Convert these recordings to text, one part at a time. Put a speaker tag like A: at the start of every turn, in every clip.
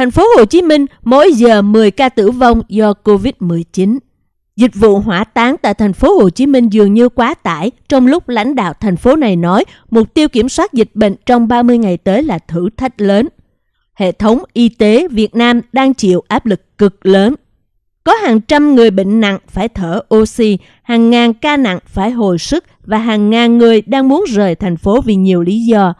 A: Thành phố Hồ Chí Minh mỗi giờ 10 ca tử vong do Covid-19. Dịch vụ hỏa táng tại thành phố Hồ Chí Minh dường như quá tải trong lúc lãnh đạo thành phố này nói mục tiêu kiểm soát dịch bệnh trong 30 ngày tới là thử thách lớn. Hệ thống y tế Việt Nam đang chịu áp lực cực lớn. Có hàng trăm người bệnh nặng phải thở oxy, hàng ngàn ca nặng phải hồi sức và hàng ngàn người đang muốn rời thành phố vì nhiều lý do.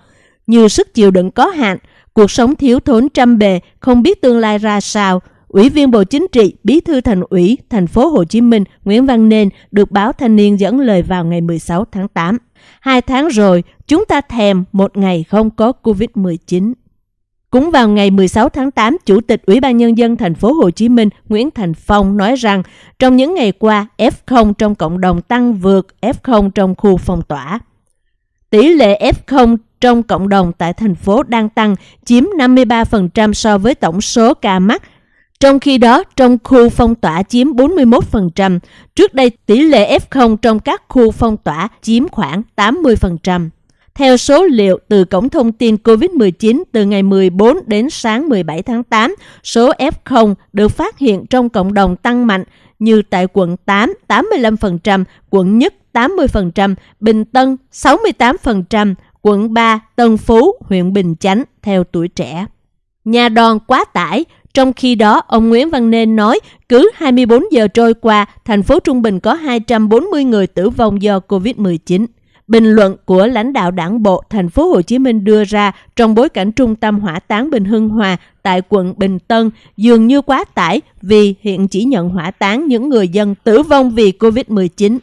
A: Như sức chịu đựng có hạn, cuộc sống thiếu thốn trăm bề, không biết tương lai ra sao, Ủy viên Bộ Chính trị, Bí thư Thành ủy thành phố Hồ Chí Minh Nguyễn Văn Nên được báo Thanh niên dẫn lời vào ngày 16 tháng 8. Hai tháng rồi, chúng ta thèm một ngày không có Covid-19. Cũng vào ngày 16 tháng 8, Chủ tịch Ủy ban Nhân dân thành phố Hồ Chí Minh Nguyễn Thành Phong nói rằng trong những ngày qua, F0 trong cộng đồng tăng vượt F0 trong khu phong tỏa. Tỷ lệ F0 trong cộng đồng tại thành phố đang tăng, chiếm 53% so với tổng số ca mắc trong khi đó, trong khu phong tỏa chiếm 41%, trước đây tỷ lệ F0 trong các khu phong tỏa chiếm khoảng 80%. Theo số liệu từ Cổng Thông tin COVID-19 từ ngày 14 đến sáng 17 tháng 8, số F0 được phát hiện trong cộng đồng tăng mạnh như tại quận 8 85%, quận Nhất 80%, Bình Tân 68%, quận 3 Tân Phú, huyện Bình Chánh theo tuổi trẻ. Nhà đòn quá tải, trong khi đó, ông Nguyễn Văn Nên nói cứ 24 giờ trôi qua, thành phố Trung Bình có 240 người tử vong do COVID-19. Bình luận của lãnh đạo đảng bộ thành phố Hồ Chí Minh đưa ra trong bối cảnh trung tâm hỏa táng Bình Hưng Hòa tại quận Bình Tân dường như quá tải vì hiện chỉ nhận hỏa táng những người dân tử vong vì COVID-19.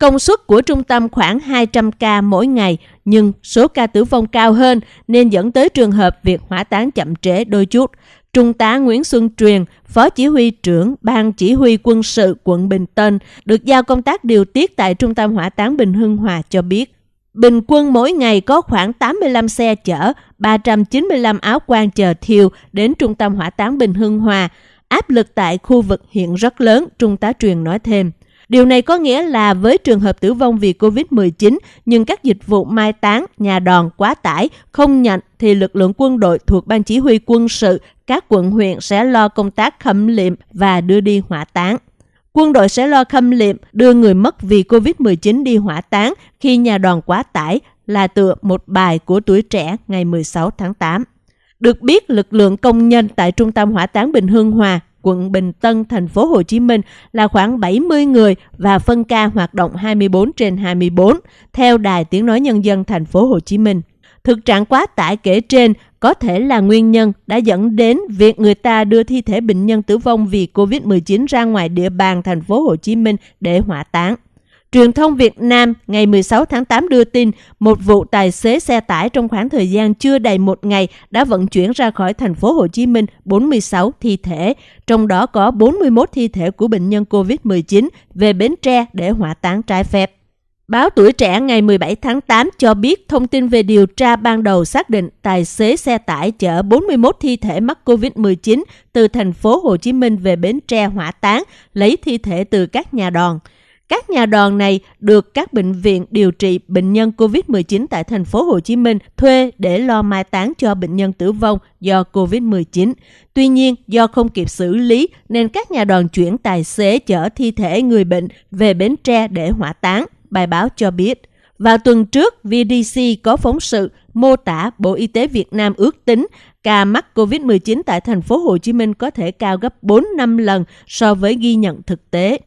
A: Công suất của trung tâm khoảng 200 ca mỗi ngày, nhưng số ca tử vong cao hơn nên dẫn tới trường hợp việc hỏa táng chậm trễ đôi chút. Trung tá Nguyễn Xuân Truyền, Phó Chỉ huy trưởng Ban Chỉ huy quân sự quận Bình Tân, được giao công tác điều tiết tại Trung tâm Hỏa táng Bình Hưng Hòa cho biết. Bình quân mỗi ngày có khoảng 85 xe chở, 395 áo quan chờ thiêu đến Trung tâm Hỏa táng Bình Hưng Hòa. Áp lực tại khu vực hiện rất lớn, Trung tá Truyền nói thêm. Điều này có nghĩa là với trường hợp tử vong vì COVID-19 nhưng các dịch vụ mai táng, nhà đòn quá tải, không nhận thì lực lượng quân đội thuộc Ban Chỉ huy quân sự các quận huyện sẽ lo công tác khâm liệm và đưa đi hỏa táng. Quân đội sẽ lo khâm liệm đưa người mất vì COVID-19 đi hỏa táng khi nhà đoàn quá tải là tựa một bài của tuổi trẻ ngày 16 tháng 8. Được biết, lực lượng công nhân tại Trung tâm Hỏa táng Bình Hương Hòa, quận Bình Tân, thành phố Hồ Chí Minh là khoảng 70 người và phân ca hoạt động 24 trên 24 theo Đài Tiếng Nói Nhân dân thành phố Hồ Chí Minh. Thực trạng quá tải kể trên có thể là nguyên nhân đã dẫn đến việc người ta đưa thi thể bệnh nhân tử vong vì COVID-19 ra ngoài địa bàn thành phố Hồ Chí Minh để hỏa táng. Truyền thông Việt Nam ngày 16 tháng 8 đưa tin một vụ tài xế xe tải trong khoảng thời gian chưa đầy một ngày đã vận chuyển ra khỏi thành phố Hồ Chí Minh 46 thi thể, trong đó có 41 thi thể của bệnh nhân COVID-19 về Bến Tre để hỏa táng trái phép. Báo Tuổi Trẻ ngày 17 tháng 8 cho biết thông tin về điều tra ban đầu xác định tài xế xe tải chở 41 thi thể mắc COVID-19 từ thành phố Hồ Chí Minh về Bến Tre hỏa táng, lấy thi thể từ các nhà đòn. Các nhà đoàn này được các bệnh viện điều trị bệnh nhân COVID-19 tại thành phố Hồ Chí Minh thuê để lo mai táng cho bệnh nhân tử vong do COVID-19. Tuy nhiên, do không kịp xử lý nên các nhà đoàn chuyển tài xế chở thi thể người bệnh về Bến Tre để hỏa táng bài báo cho biết. Vào tuần trước, VDC có phóng sự mô tả Bộ Y tế Việt Nam ước tính ca mắc COVID-19 tại thành phố Hồ Chí Minh có thể cao gấp 4 năm lần so với ghi nhận thực tế.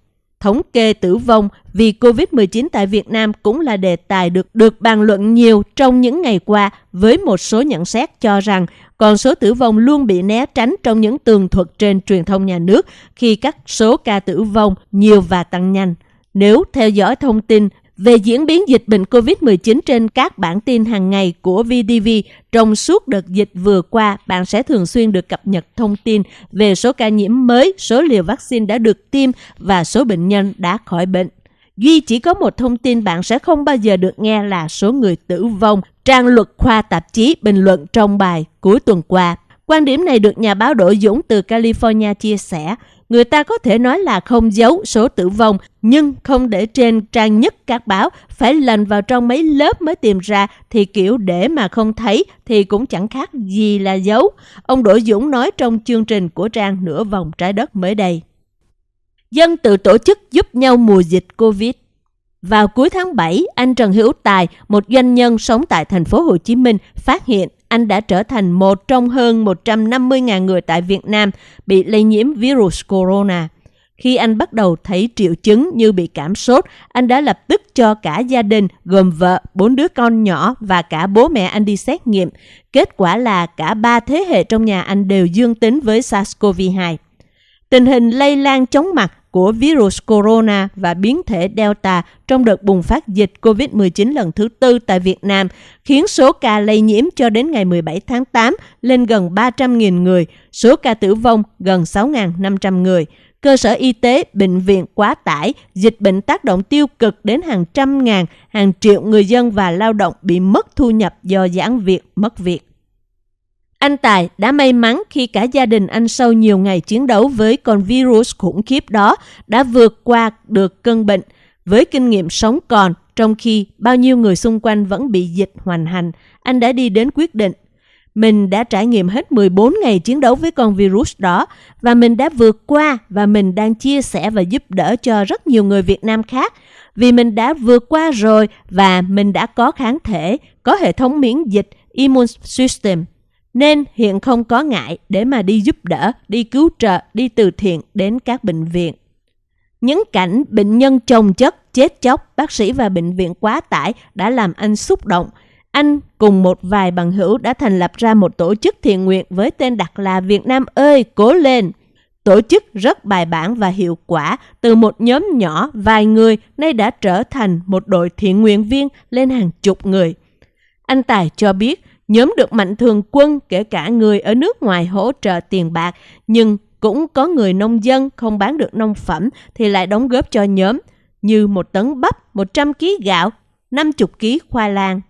A: Thống kê tử vong vì COVID-19 tại Việt Nam cũng là đề tài được được bàn luận nhiều trong những ngày qua với một số nhận xét cho rằng con số tử vong luôn bị né tránh trong những tường thuật trên truyền thông nhà nước khi các số ca tử vong nhiều và tăng nhanh. Nếu theo dõi thông tin về diễn biến dịch bệnh COVID-19 trên các bản tin hàng ngày của VTV trong suốt đợt dịch vừa qua, bạn sẽ thường xuyên được cập nhật thông tin về số ca nhiễm mới, số liều vaccine đã được tiêm và số bệnh nhân đã khỏi bệnh. Duy chỉ có một thông tin bạn sẽ không bao giờ được nghe là số người tử vong. Trang luật khoa tạp chí bình luận trong bài cuối tuần qua. Quan điểm này được nhà báo Đỗ Dũng từ California chia sẻ người ta có thể nói là không giấu số tử vong, nhưng không để trên trang nhất các báo, phải lần vào trong mấy lớp mới tìm ra thì kiểu để mà không thấy thì cũng chẳng khác gì là giấu. Ông Đỗ Dũng nói trong chương trình của trang Nửa vòng trái đất mới đây. Dân tự tổ chức giúp nhau mùa dịch Covid. Vào cuối tháng 7, anh Trần Hữu Tài, một doanh nhân sống tại thành phố Hồ Chí Minh, phát hiện anh đã trở thành một trong hơn 150.000 người tại Việt Nam bị lây nhiễm virus corona. Khi anh bắt đầu thấy triệu chứng như bị cảm sốt, anh đã lập tức cho cả gia đình gồm vợ, bốn đứa con nhỏ và cả bố mẹ anh đi xét nghiệm. Kết quả là cả ba thế hệ trong nhà anh đều dương tính với SARS-CoV-2. Tình hình lây lan chóng mặt của virus corona và biến thể Delta trong đợt bùng phát dịch COVID-19 lần thứ tư tại Việt Nam khiến số ca lây nhiễm cho đến ngày 17 tháng 8 lên gần 300.000 người, số ca tử vong gần 6.500 người. Cơ sở y tế, bệnh viện quá tải, dịch bệnh tác động tiêu cực đến hàng trăm ngàn, hàng triệu người dân và lao động bị mất thu nhập do giãn việc, mất việc. Anh Tài đã may mắn khi cả gia đình anh sau nhiều ngày chiến đấu với con virus khủng khiếp đó đã vượt qua được cơn bệnh. Với kinh nghiệm sống còn trong khi bao nhiêu người xung quanh vẫn bị dịch hoành hành. Anh đã đi đến quyết định. Mình đã trải nghiệm hết 14 ngày chiến đấu với con virus đó và mình đã vượt qua và mình đang chia sẻ và giúp đỡ cho rất nhiều người Việt Nam khác. Vì mình đã vượt qua rồi và mình đã có kháng thể, có hệ thống miễn dịch, immune system nên hiện không có ngại để mà đi giúp đỡ, đi cứu trợ, đi từ thiện đến các bệnh viện. Những cảnh bệnh nhân chồng chất, chết chóc, bác sĩ và bệnh viện quá tải đã làm anh xúc động. Anh cùng một vài bằng hữu đã thành lập ra một tổ chức thiện nguyện với tên đặt là Việt Nam ơi, cố lên! Tổ chức rất bài bản và hiệu quả, từ một nhóm nhỏ vài người nay đã trở thành một đội thiện nguyện viên lên hàng chục người. Anh Tài cho biết Nhóm được mạnh thường quân kể cả người ở nước ngoài hỗ trợ tiền bạc, nhưng cũng có người nông dân không bán được nông phẩm thì lại đóng góp cho nhóm như một tấn bắp, 100 kg gạo, 50 kg khoai lang.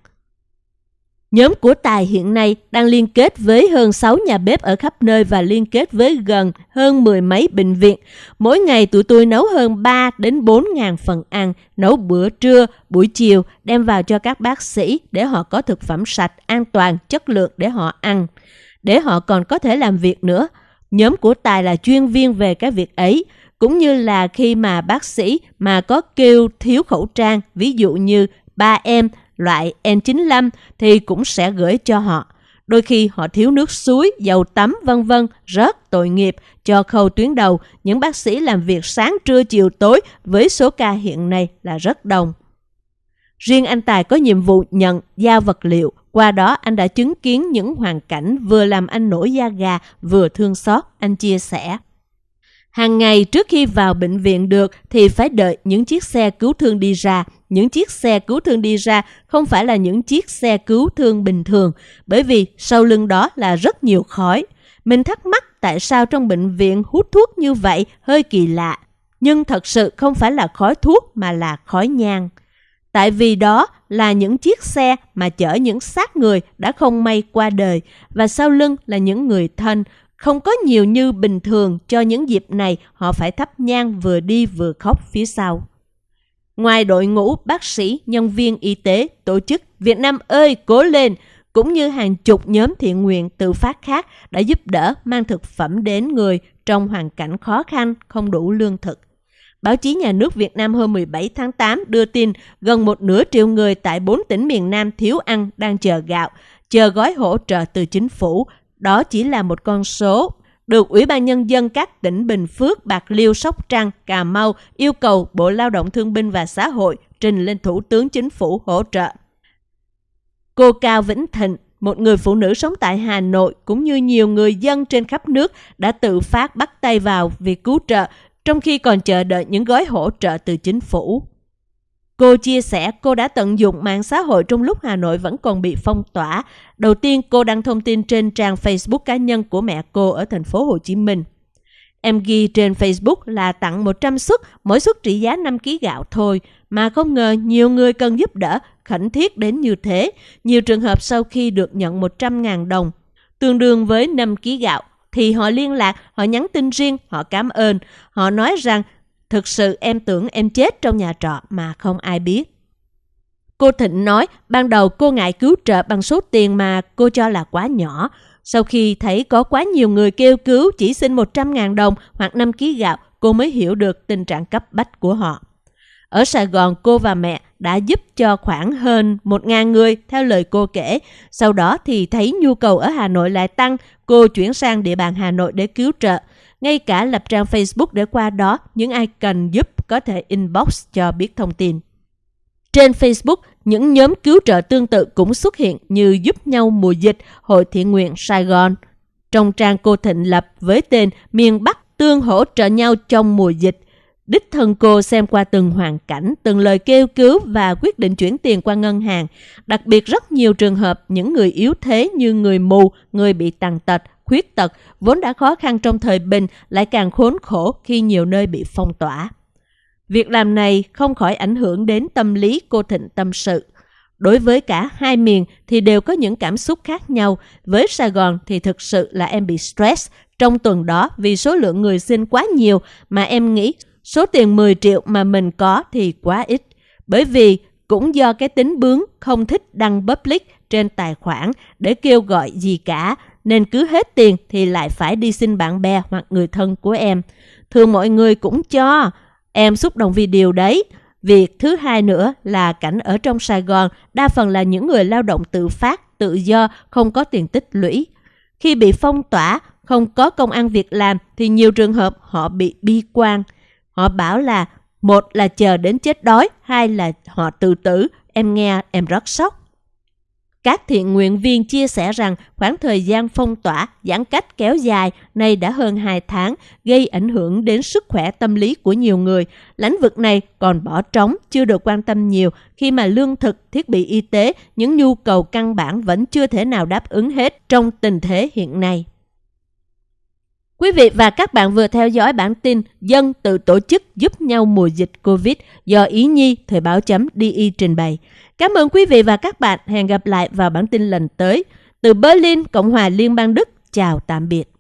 A: Nhóm của Tài hiện nay đang liên kết với hơn 6 nhà bếp ở khắp nơi và liên kết với gần hơn mười mấy bệnh viện. Mỗi ngày tụi tôi nấu hơn 3 đến 4 ngàn phần ăn, nấu bữa trưa, buổi chiều, đem vào cho các bác sĩ để họ có thực phẩm sạch, an toàn, chất lượng để họ ăn. Để họ còn có thể làm việc nữa. Nhóm của Tài là chuyên viên về cái việc ấy cũng như là khi mà bác sĩ mà có kêu thiếu khẩu trang, ví dụ như ba em loại N95 thì cũng sẽ gửi cho họ. Đôi khi họ thiếu nước suối, dầu tắm vân vân rất tội nghiệp cho khâu tuyến đầu. Những bác sĩ làm việc sáng trưa chiều tối với số ca hiện nay là rất đông. Riêng anh Tài có nhiệm vụ nhận giao vật liệu. Qua đó anh đã chứng kiến những hoàn cảnh vừa làm anh nổi da gà vừa thương xót, anh chia sẻ. Hàng ngày trước khi vào bệnh viện được thì phải đợi những chiếc xe cứu thương đi ra. Những chiếc xe cứu thương đi ra không phải là những chiếc xe cứu thương bình thường, bởi vì sau lưng đó là rất nhiều khói. Mình thắc mắc tại sao trong bệnh viện hút thuốc như vậy hơi kỳ lạ. Nhưng thật sự không phải là khói thuốc mà là khói nhang. Tại vì đó là những chiếc xe mà chở những xác người đã không may qua đời và sau lưng là những người thân không có nhiều như bình thường cho những dịp này họ phải thắp nhang vừa đi vừa khóc phía sau. Ngoài đội ngũ bác sĩ, nhân viên y tế, tổ chức Việt Nam ơi cố lên, cũng như hàng chục nhóm thiện nguyện tự phát khác đã giúp đỡ mang thực phẩm đến người trong hoàn cảnh khó khăn, không đủ lương thực. Báo chí nhà nước Việt Nam hôm 17 tháng 8 đưa tin gần một nửa triệu người tại bốn tỉnh miền Nam thiếu ăn đang chờ gạo, chờ gói hỗ trợ từ chính phủ đó chỉ là một con số được Ủy ban Nhân dân các tỉnh Bình Phước, Bạc Liêu, Sóc Trăng, Cà Mau yêu cầu Bộ Lao động Thương binh và Xã hội trình lên Thủ tướng Chính phủ hỗ trợ. Cô Cao Vĩnh Thịnh, một người phụ nữ sống tại Hà Nội cũng như nhiều người dân trên khắp nước đã tự phát bắt tay vào việc cứu trợ trong khi còn chờ đợi những gói hỗ trợ từ chính phủ. Cô chia sẻ cô đã tận dụng mạng xã hội trong lúc Hà Nội vẫn còn bị phong tỏa. Đầu tiên cô đăng thông tin trên trang Facebook cá nhân của mẹ cô ở thành phố Hồ Chí Minh. Em ghi trên Facebook là tặng 100 suất, mỗi suất trị giá 5 kg gạo thôi, mà không ngờ nhiều người cần giúp đỡ, khẩn thiết đến như thế. Nhiều trường hợp sau khi được nhận 100.000 đồng, tương đương với 5 kg gạo, thì họ liên lạc, họ nhắn tin riêng, họ cảm ơn. Họ nói rằng thực sự em tưởng em chết trong nhà trọ mà không ai biết. Cô Thịnh nói ban đầu cô ngại cứu trợ bằng số tiền mà cô cho là quá nhỏ. Sau khi thấy có quá nhiều người kêu cứu chỉ xin 100.000 đồng hoặc 5 kg gạo, cô mới hiểu được tình trạng cấp bách của họ. Ở Sài Gòn, cô và mẹ đã giúp cho khoảng hơn 1.000 người theo lời cô kể. Sau đó thì thấy nhu cầu ở Hà Nội lại tăng, cô chuyển sang địa bàn Hà Nội để cứu trợ. Ngay cả lập trang Facebook để qua đó, những ai cần giúp có thể inbox cho biết thông tin. Trên Facebook, những nhóm cứu trợ tương tự cũng xuất hiện như giúp nhau mùa dịch, Hội Thiện nguyện Sài Gòn. Trong trang cô Thịnh lập với tên Miền Bắc tương hỗ trợ nhau trong mùa dịch, Đích thân cô xem qua từng hoàn cảnh, từng lời kêu cứu và quyết định chuyển tiền qua ngân hàng. Đặc biệt rất nhiều trường hợp những người yếu thế như người mù, người bị tàn tật, khuyết tật vốn đã khó khăn trong thời bình lại càng khốn khổ khi nhiều nơi bị phong tỏa. Việc làm này không khỏi ảnh hưởng đến tâm lý cô Thịnh tâm sự. Đối với cả hai miền thì đều có những cảm xúc khác nhau. Với Sài Gòn thì thực sự là em bị stress trong tuần đó vì số lượng người xin quá nhiều mà em nghĩ số tiền 10 triệu mà mình có thì quá ít. Bởi vì cũng do cái tính bướng không thích đăng public trên tài khoản để kêu gọi gì cả, nên cứ hết tiền thì lại phải đi xin bạn bè hoặc người thân của em. Thường mọi người cũng cho, em xúc động vì điều đấy. Việc thứ hai nữa là cảnh ở trong Sài Gòn đa phần là những người lao động tự phát, tự do, không có tiền tích lũy. Khi bị phong tỏa, không có công ăn việc làm thì nhiều trường hợp họ bị bi quan. Họ bảo là một là chờ đến chết đói, hai là họ tự tử. Em nghe em rất sốc. Các thiện nguyện viên chia sẻ rằng khoảng thời gian phong tỏa, giãn cách kéo dài nay đã hơn 2 tháng, gây ảnh hưởng đến sức khỏe tâm lý của nhiều người. Lĩnh vực này còn bỏ trống, chưa được quan tâm nhiều khi mà lương thực, thiết bị y tế, những nhu cầu căn bản vẫn chưa thể nào đáp ứng hết trong tình thế hiện nay. Quý vị và các bạn vừa theo dõi bản tin Dân tự tổ chức giúp nhau mùa dịch Covid do Ý Nhi Thời báo chấm DI trình bày. Cảm ơn quý vị và các bạn. Hẹn gặp lại vào bản tin lần tới. Từ Berlin, Cộng hòa Liên bang Đức. Chào tạm biệt.